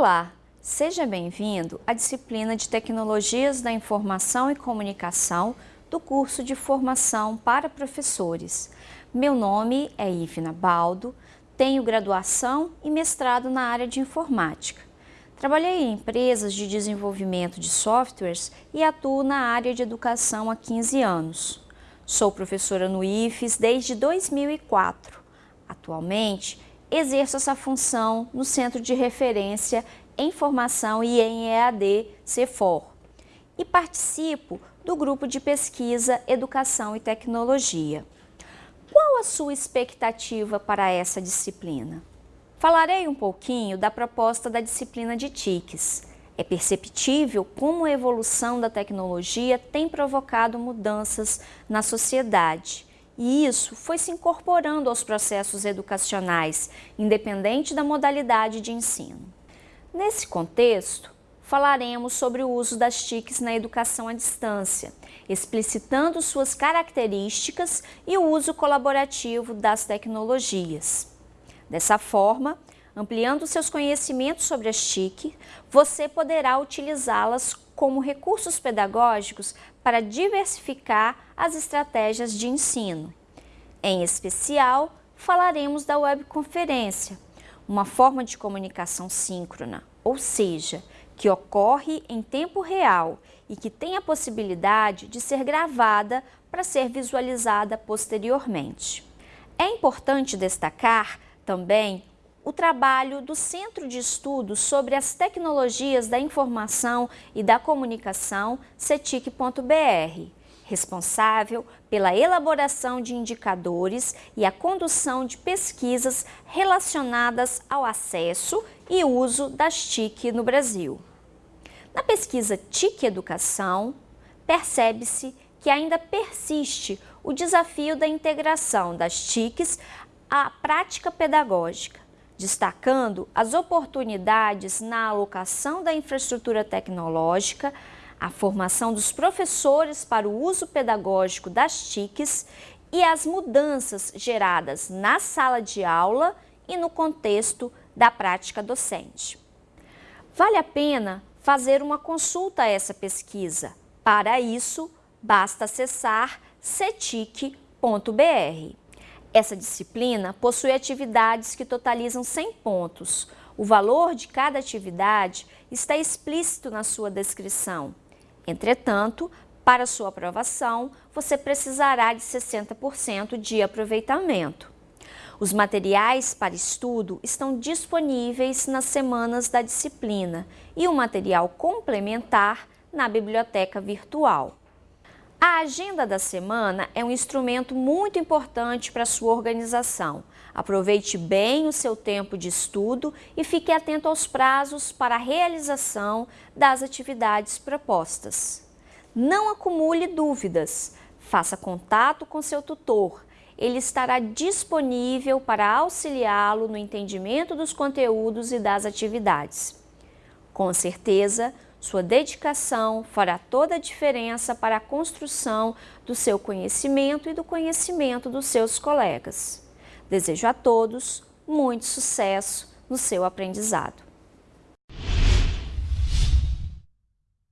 Olá, seja bem-vindo à disciplina de Tecnologias da Informação e Comunicação do curso de Formação para Professores. Meu nome é Ivna Baldo, tenho graduação e mestrado na área de Informática. Trabalhei em empresas de desenvolvimento de softwares e atuo na área de educação há 15 anos. Sou professora no IFES desde 2004. Atualmente, exerço essa função no Centro de Referência em Formação e em EAD CEFOR e participo do grupo de pesquisa Educação e Tecnologia. Qual a sua expectativa para essa disciplina? Falarei um pouquinho da proposta da disciplina de TICs. É perceptível como a evolução da tecnologia tem provocado mudanças na sociedade e isso foi se incorporando aos processos educacionais, independente da modalidade de ensino. Nesse contexto, falaremos sobre o uso das TICs na educação à distância, explicitando suas características e o uso colaborativo das tecnologias. Dessa forma, ampliando seus conhecimentos sobre as TIC, você poderá utilizá-las como recursos pedagógicos para diversificar as estratégias de ensino. Em especial, falaremos da webconferência, uma forma de comunicação síncrona, ou seja, que ocorre em tempo real e que tem a possibilidade de ser gravada para ser visualizada posteriormente. É importante destacar também o trabalho do Centro de Estudos sobre as Tecnologias da Informação e da Comunicação, CETIC.br, responsável pela elaboração de indicadores e a condução de pesquisas relacionadas ao acesso e uso das TIC no Brasil. Na pesquisa TIC Educação, percebe-se que ainda persiste o desafio da integração das TICs à prática pedagógica, destacando as oportunidades na alocação da infraestrutura tecnológica, a formação dos professores para o uso pedagógico das TICs e as mudanças geradas na sala de aula e no contexto da prática docente. Vale a pena fazer uma consulta a essa pesquisa. Para isso, basta acessar cetic.br. Essa disciplina possui atividades que totalizam 100 pontos. O valor de cada atividade está explícito na sua descrição. Entretanto, para sua aprovação, você precisará de 60% de aproveitamento. Os materiais para estudo estão disponíveis nas semanas da disciplina e o material complementar na biblioteca virtual. A agenda da semana é um instrumento muito importante para a sua organização. Aproveite bem o seu tempo de estudo e fique atento aos prazos para a realização das atividades propostas. Não acumule dúvidas, faça contato com seu tutor. Ele estará disponível para auxiliá-lo no entendimento dos conteúdos e das atividades. Com certeza, sua dedicação fará toda a diferença para a construção do seu conhecimento e do conhecimento dos seus colegas. Desejo a todos muito sucesso no seu aprendizado.